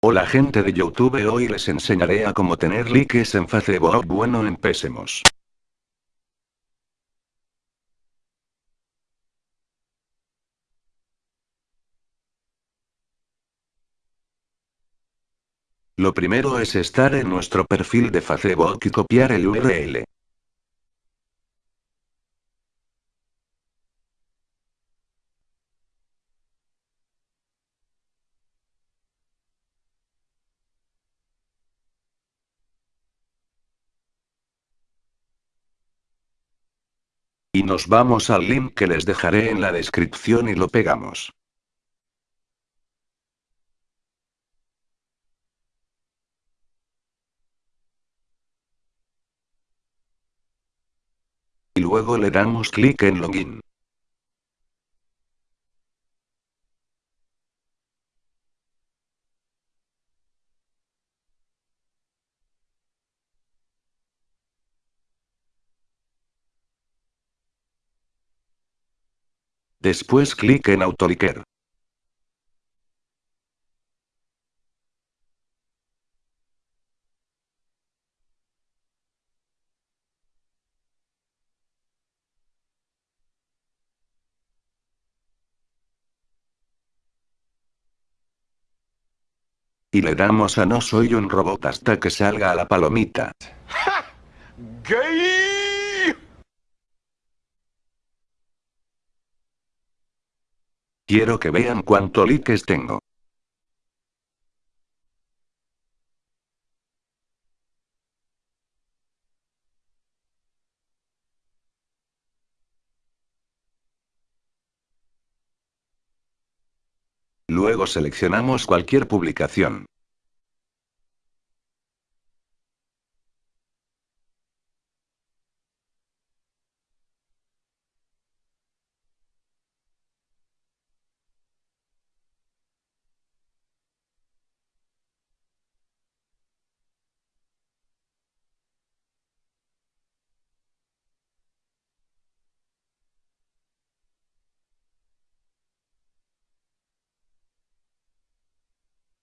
Hola gente de Youtube hoy les enseñaré a cómo tener likes en Facebook bueno empecemos. Lo primero es estar en nuestro perfil de Facebook y copiar el URL. Y nos vamos al link que les dejaré en la descripción y lo pegamos. Y luego le damos clic en login. Después clic en Autoliker. Y le damos a no soy un robot hasta que salga a la palomita. Quiero que vean cuánto likes tengo. Luego seleccionamos cualquier publicación.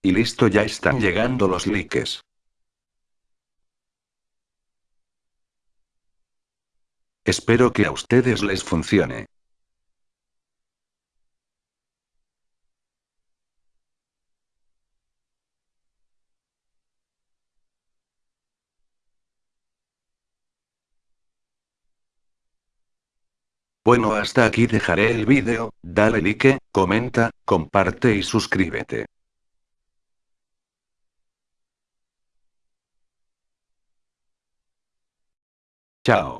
Y listo ya están llegando los likes. Espero que a ustedes les funcione. Bueno hasta aquí dejaré el vídeo, dale like, comenta, comparte y suscríbete. Chao.